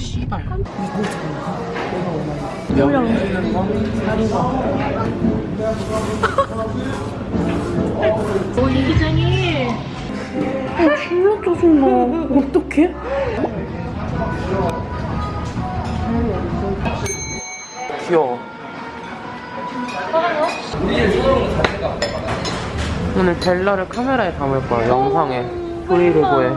씨발 이거 내가 원하는 오 이기장이 아 졸라 짜증나 어떡해? 귀여워 오늘 벨라를 카메라에 담을 거야 영상에 브이로그에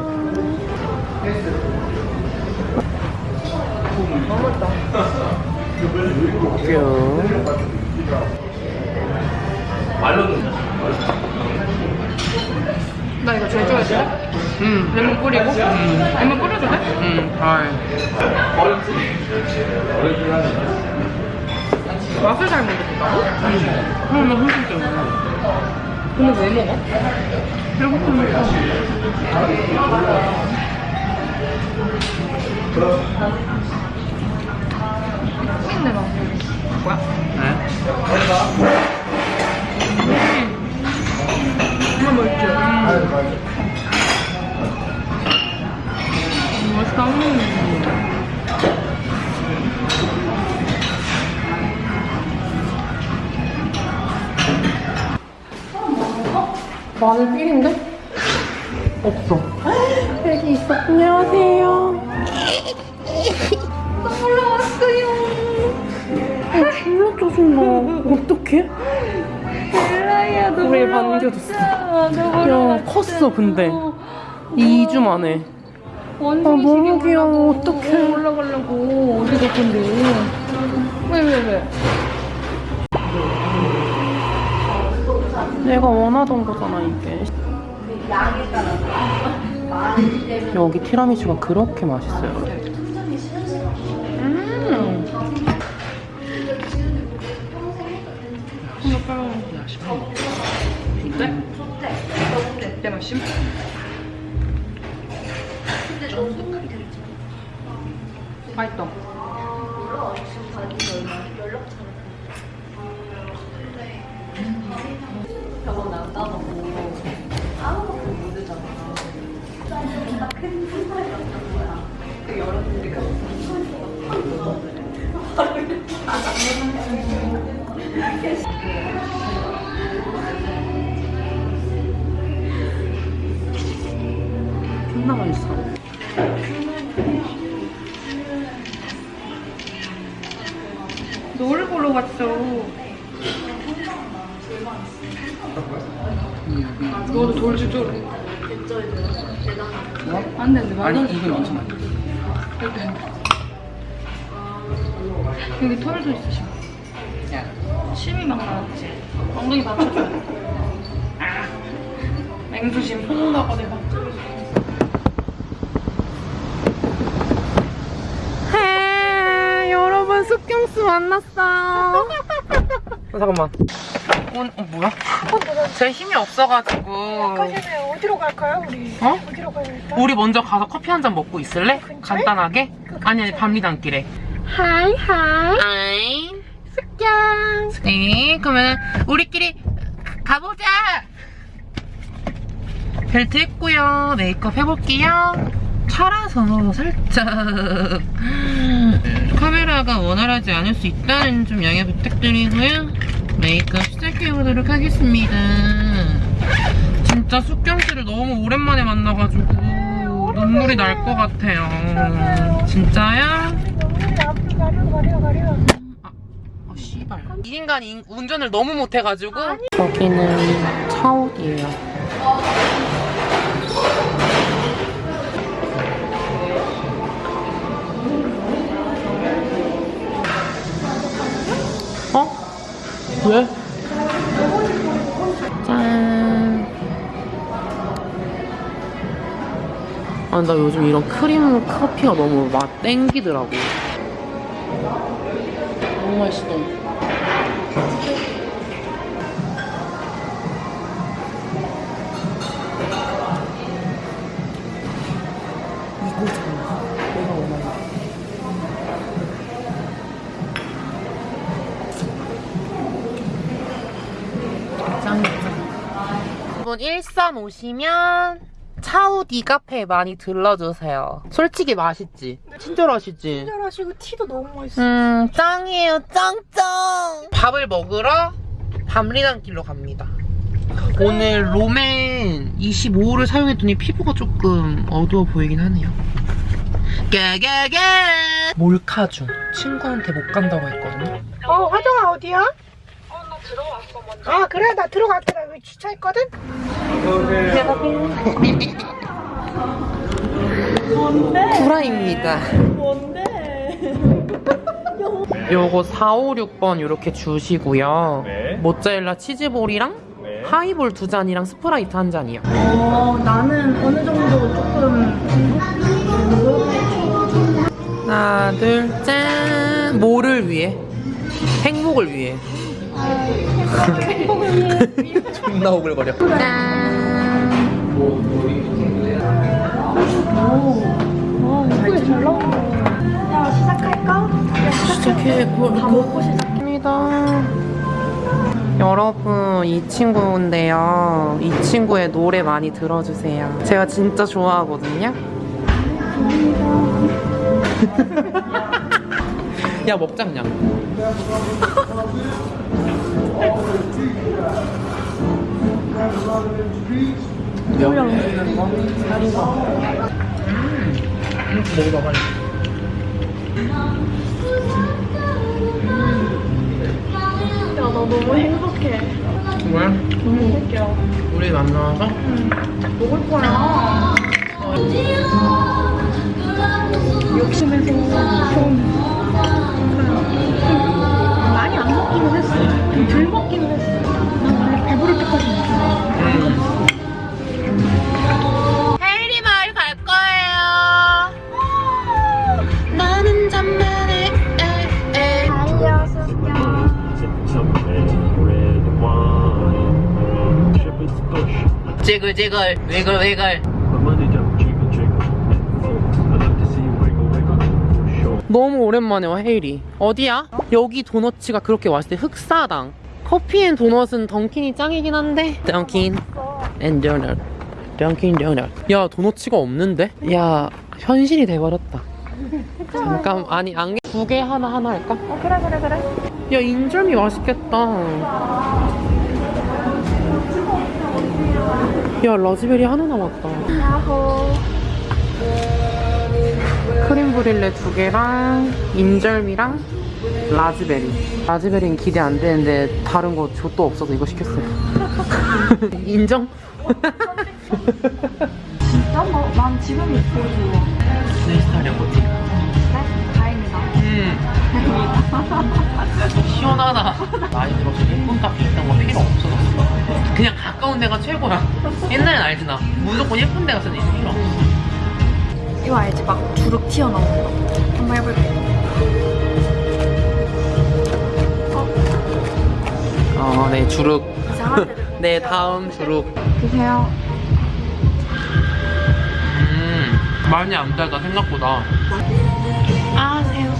귀여워 나 이거 제일 좋아해 돼? 응 레몬 뿌리고? 레몬 뿌려도 돼? 응, 잘. 맛을 잘 모르겠다고? 그럼 나 힘들 때문에. 근데 왜 먹어? 배고프니까. 마늘 삘인데? 없어. 여기 있어. 안녕하세요. 올라왔어요 아, 졸라 짜증나. 어떡해? 벨라야 우리 올라왔어. 반겨줬어. 야, 컸어, 근데. 2주 만에. 원숭이 아, 너무 귀여워. 어떡해. 올라가려고 어디 갈 건데 왜 왜 왜? 내가 원하던 거잖아, 이게. 여기 티라미수가 그렇게 맛있어요. 음. 내 맛심? 맛있다 존나 맛있어. 노를 보러 갔어 너도 돌 주죠 뭐? 안 되는데 만 아니, 원 이게 괜찮아. 여기 털도 있어 지금 야. 침이 막 나왔지. 엉덩이 받쳐줘. 아. 맹수심. 혼나가 내가 헤 여러분 숙경수 만났어요. 잠깐만. 어, 어 뭐야? 제 힘이 없어가지고. 가시네 어디로 갈까요 우리? 어? 어디로 가야 될까? 우리 먼저 가서 커피 한 잔 먹고 있을래? 간단하게? 아니 아니 밤리단길에. 하이 하이 아이. 숙경 네 그러면 우리끼리 가- 가보자. 벨트 했고요. 메이크업 해볼게요. 차라서 살짝 카메라가 원활하지 않을 수 있다는 좀 양해 부탁드리고요. 메이크업 시작해보도록 하겠습니다. 진짜 숙경씨를 너무 오랜만에 만나가지고 눈물이 날 것 같아요. 진짜야? 우리 앞으로 가려 가려 가려 어, 씨발. 이 인간이 운전을 너무 못해가지고. 여기는 차옥이에요. 왜? 짠. 아, 나 요즘 이런 크림 커피가 너무 맛 땡기더라고. 너무 맛있어. 이거잖아. 여러분 일산 오시면 사우디 카페 많이 들러주세요. 솔직히 맛있지? 친절하시지? 친절하시고 티도 너무 맛있어. 음, 짱이에요, 짱짱! 밥을 먹으러 밤리단길로 갑니다. 오늘 롬앤 25호를 사용했더니 피부가 조금 어두워 보이긴 하네요. 깨깨깨! 몰카중. 친구한테 못 간다고 했거든요. 어, 화정아 어디야? 어, 나 들어왔어 먼저. 아, 그래? 나 들어갈게. 나 여기 주차했거든? 구라입니다. 뭔데? 요거 4, 5, 6번 이렇게 주시고요. 네. 모짜렐라 치즈볼이랑 네. 하이볼 두 잔이랑 스프라이트 한 잔이요. 어, 나는 어느 정도 조금 하나, 둘, 짠! 뭐를 위해? 행복을 위해. 존나 오글거려. 짠! 어, 예쁘게 잘 나온다. 야, 시작할까? 시작해 볼다 먹고 시작합니다. 여러분 이 친구인데요 이 친구의 노래 많이 들어주세요 제가 진짜 좋아하거든요 야 먹장냥 뭐야 음, 먹어봐 빨리 야, 나 너무 행복해. 뭐야? 너무 웃겨. 우리 만나서? 먹을 거야. 욕심에서 좀 좀덜 먹기는 했어. 난 원래 배부를 때까지 먹잖아. 헤이리 마을 갈 거예요. 나는 잠만에 bush. 지글지글 위글 위글 너무 오랜만에 와 헤이리 어디야? 여기 도너츠가 그렇게 맛있대 흑사당 커피 and 도넛은 던킨이 짱이긴 한데 던킨 and 도넛 던킨 도넛 야 도너츠가 없는데? 야 현실이 돼버렸다 잠깐 아니 안개 두 개 하나 하나 할까? 어, 그래, 그래, 그래. 야 인절미 맛있겠다 야 라즈베리 하나 남았다 야호. 브릴레 두 개랑 인절미랑 라즈베리 라즈베리는 기대 안 되는데 다른 거 족도 없어서 이거 시켰어요 인정? 진짜? 뭐, 난 지금 입고 좋아. 내 스타일이야 뭐지? 그래? 다행이다. 음 시원하다 나이 들어서 예쁜 카페 있던 거 필요 없어졌어 그냥 가까운 데가 최고야 옛날엔 알지 나 무조건 예쁜 데 가서는 필요 없어 이거 알지? 막 주룩 튀어나오는 거. 한번 해볼게. 어네 주룩 이상한 데를. 네 다음 주룩 드세요. 음 많이 안 달다 생각보다 아, 새우.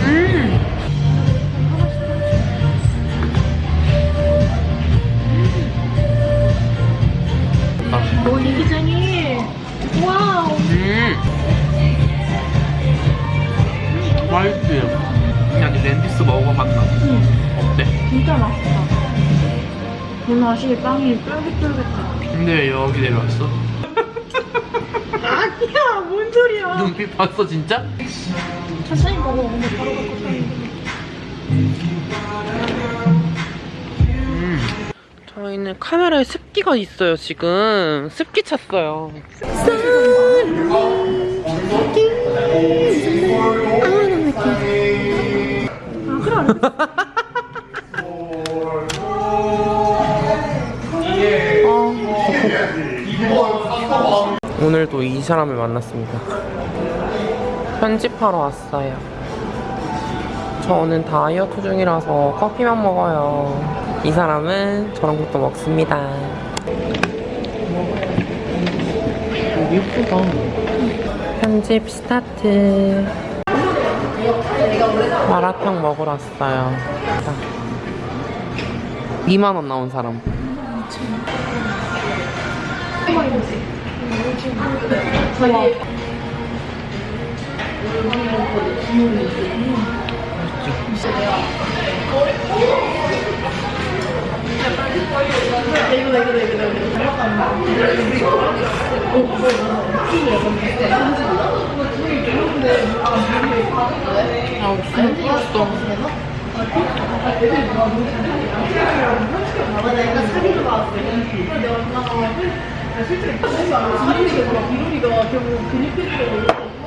음 맛있다 오, 이기쟁이. 와우. 음 맛있지? 그냥 이 랜디스 먹어봤나? 어때? 진짜 맛있다. 이 맛이 빵이 쫄깃쫄깃해. 근데 왜 여기 내려왔어? 아니야, 뭔 소리야. 눈빛 봤어 진짜? 천천히 먹어. 근데 바로 저희는 카메라에 습기가 있어요 지금. 습기 찼어요. 오늘도 이 사람을 만났습니다. 편집하러 왔어요. 저는 다이어트 중이라서 커피만 먹어요. 이 사람은 저런 것도 먹습니다. 예쁘다. 편집 스타트. 마라탕 먹으러 왔어요. 2만원 나온 사람. 튀김이 약간 비슷해. 아, 무슨 뿌렸어. 내가 사기로 나왔어. 그래서 내가 엄마가 실제로 이룬이가 결국 근육 피부를